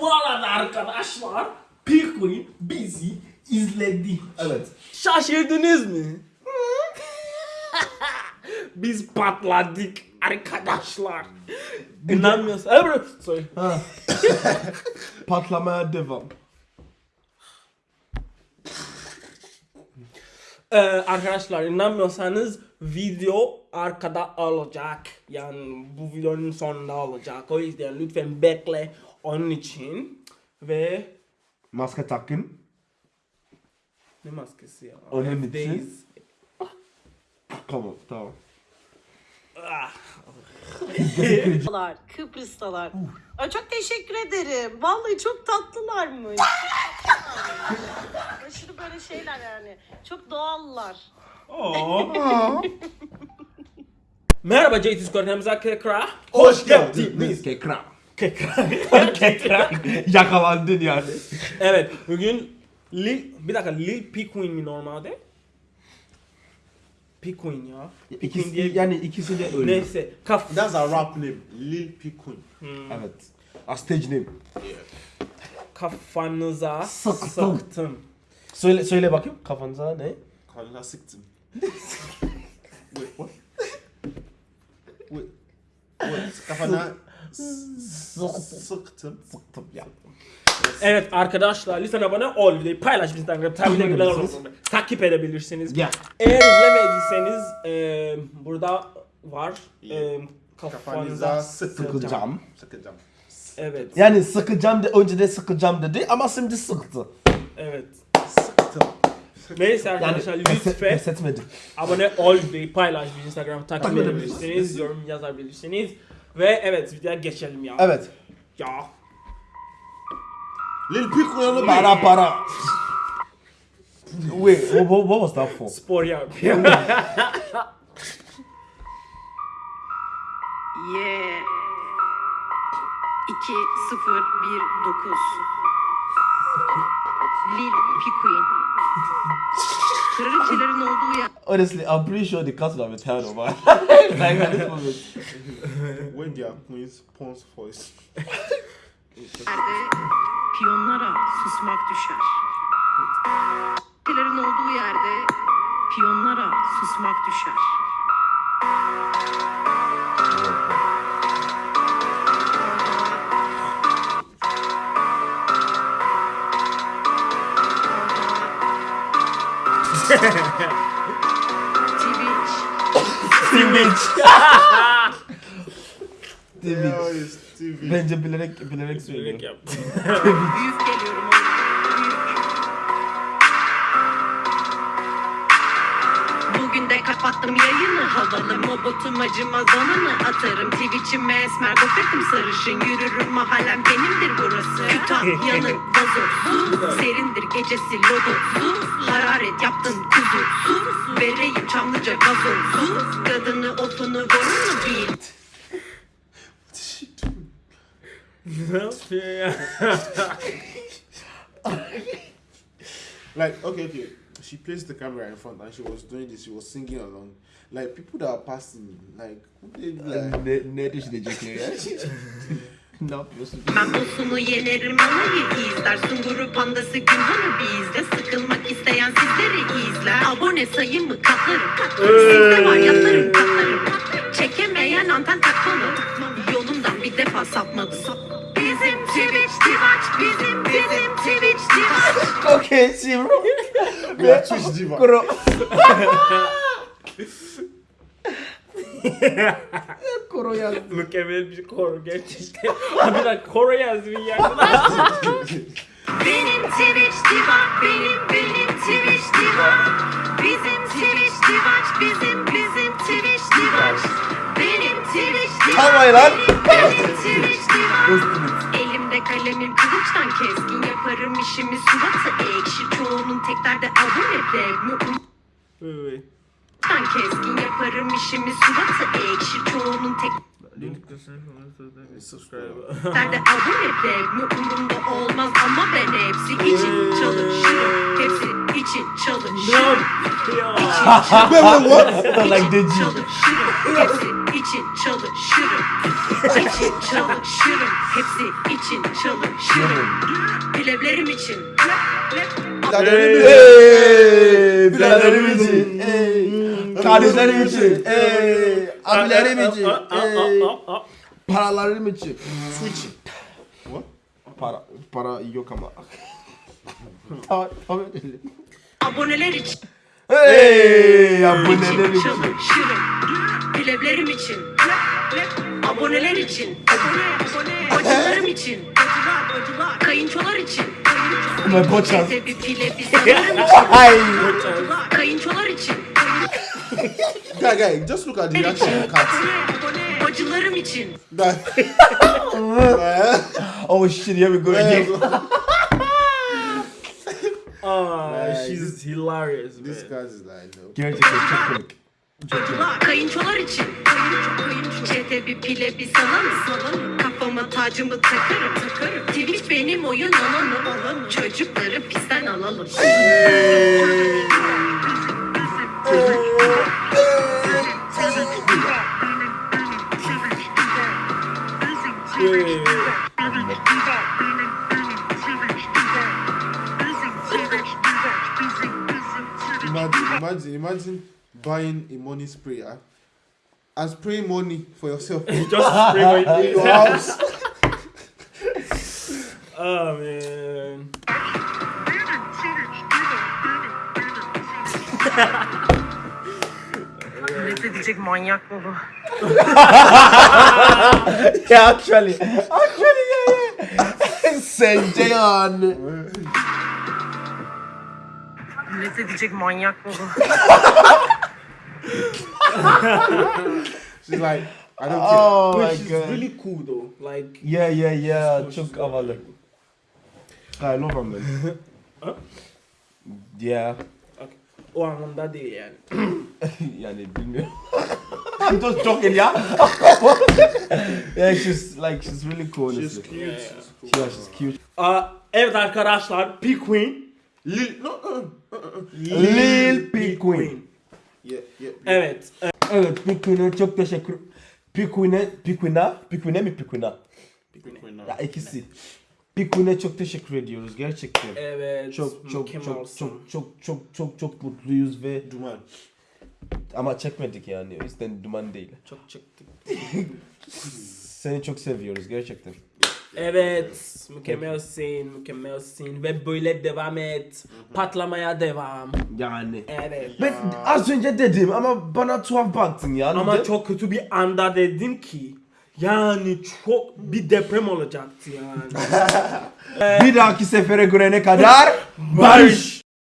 Bu arada arkadaşlar Penguin bizi izledi. Evet. Şaşırdınız mı? Biz patladık arkadaşlar. İnanmıyorsun. Evet. Sorry. Ha. Patlamaya devam. Ee, arkadaşlar inanmıyorsanız video arkada olacak. Yani bu videonun sonunda olacak. O yüzden lütfen bekle onun için. Ve Maske takın. ne maskesi ya? Onun için. Evdeyiz. Tamam tamam. Ah. Kıbrıslılar, Kıbrıslılar. Ay çok teşekkür ederim. Vallahi çok tatlılarmış. Aşırı böyle şeyler yani. Çok doğallar. Merhaba JT Skor'umuza tekrar. Hoş geldiniz. Kekram. Tekrar. Yakalandın yani. evet bugün Lil, bir dakika Lil Pequeen mi normalde? Pequeen ya. Pequeen İkisi, diye yani ikisi de öyle. Neyse kaf That's a rap name, Lil Pequeen. Evet. A stage name. kafanıza Sıktım. sıktım. Söyle söyle bakayım kafanıza ne? Kalına sıktım. Wait, what? Wait. What? Kafana sıktım. Sıktım ya. Evet arkadaşlar lütfen abone ol videoyu paylaş Instagram takip edebilirsiniz. Takip edebilirsiniz. Eğer izlemediyseniz e, burada var. E, kafanıza sıkacağım. Sıkacağım. Evet. Yani sıkacağım de önce de sıkacağım dedi ama şimdi sıktı. Evet. Sıktım. Neyse Yani arkadaşlar pes, lütfen abone ol videoyu paylaş Instagram takip edebilirsiniz. Yorum yazabilirsiniz. Ve evet videoya geçelim ya. Evet. Ya. Lil the Para para. Wait, what, what, what was that for? Spor yapıyor. Yeah. 2 0 1 9 Honestly, I'm pretty sure the cast would have it. like at this moment. When they are queens, Pons voice. Piyonlara susmak düşer. Kraliçelerin olduğu yerde piyonlara susmak düşer. İt's TV. Bence bilerek bilerek söylüyor. yaptı. De kapattım yayını havalı mobotum acımaz anını atarım Twitch'ime esmer gofretim sarışın yürürüm mahallem benimdir burası. Kütahya'nın vazosu serindir gecesi lodosu Hararet yaptın kuzu. Su vereyim çamlıca gazozu Kadını otunu gorunu bil. Ne yapıyor ya? Like, okay, okay. She placed the camera in front and she was doing this. She was singing along. Like people that are passing, like, who they like? Ne, ne düşünecek ne yapıyorsun? Ben bosunu yenerim alayı izler Sunguru pandası Günhan'ı bizde Sıkılmak isteyen sizleri izler Abone sayımı katlarım Sizde var yatlarım katlarım Çekemeyen anten takmalı Yolumdan bir defa sapmadı Bizim Twitch Twitch Bizim bizim Twitch Sivro. We are Twitch diva. Kuro. Kuro yazdı. Mükemmel bir koro gerçekten. Abi bir dakika koro yazdı bir ya. Benim Twitch Diva Benim benim Twitch Diva Bizim Twitch Divaç Bizim bizim Twitch Divaç Benim Twitch Diva Tamam lan. Benim Twitch Diva kılıçtan keskin Yaparım işimi. Suratı ekşi Çoğunun tek derdi abone de Evet. Kılıçtan keskin Yaparım işimi. Suratı ekşi Çoğunun tek derdi abone de Umurumda olmaz. Ama ben hepsi için çalışırım. Hepsi için çalışırım. Deji. çalışırım. Hepsi için çalışırım. İçin çalışırım. Hepsi için. Plevlerim için. Ey, biraderim için, ey, kardeşlerim için, abilerim için, paralarım için. Su için. What? Para, para yok ama. Tamam, tamam. Aboneler için. Hey, abonelerim için. çalışırım Plevlerim için Aboneler için Bacılarım için Kayınçolar için boçaz. Teyze bir pile bir sanırım için Ay. Kayınçolar için Guy, guy, just look at the reaction of cats. Bacılarım için. Oh shit, here we go again. Like, she's hilarious, man. This cat is like, no. Gerçekten çok komik. Kayınçolar için. Çete bir pile bir salamı Kafama tacımı takarım. Takarım Twitch benim oyun alanım. Çocukları pistten alalım. Imagine, imagine, imagine buying a money sprayer and spraying money for yourself in Just spray my your house. Oh man. Ne diyecek manyak mı bu? Yeah, actually, actually, yeah, yeah. Sen Ceyhan. Ne diyecek manyak mı bu? She's like, I don't care. Oh But my she's god. really cool though. Like Yeah, yeah, yeah. She's Çok havalı. I love him man. Yeah. o anlamda değil yani. yani bilmiyorum. I'm just joking, yeah. yeah, she's like she's really cool. She's Honestly. cute. Yeah. She's cool. Yeah, she's cute. Aa, evet arkadaşlar, P Queen. Lil, no, uh, uh, uh. Lil P Queen. Evet. Evet, Pikuin'e çok teşekkür. Pikuin'e, Pikuin'a, Pikuin'e mi Pikuin'a? Pikuin now. Ya ikisi. Pikuin'e çok teşekkür ediyoruz gerçekten. Evet. Çok çok çok mükemmelsin. çok çok çok çok çok mutluyuz ve Duman. ama çekmedik yani o yüzden duman değil. Çok çıktık. Seni çok seviyoruz gerçekten. Evet, mükemmelsin, mükemmelsin ve böyle devam et. Patlamaya devam. Yani. Evet. Ben az önce dedim ama bana tuhaf baktın ya. Ama Neden? çok kötü bir anda dedin ki yani çok bir deprem olacaktı yani. bir dahaki sefere görene kadar barış.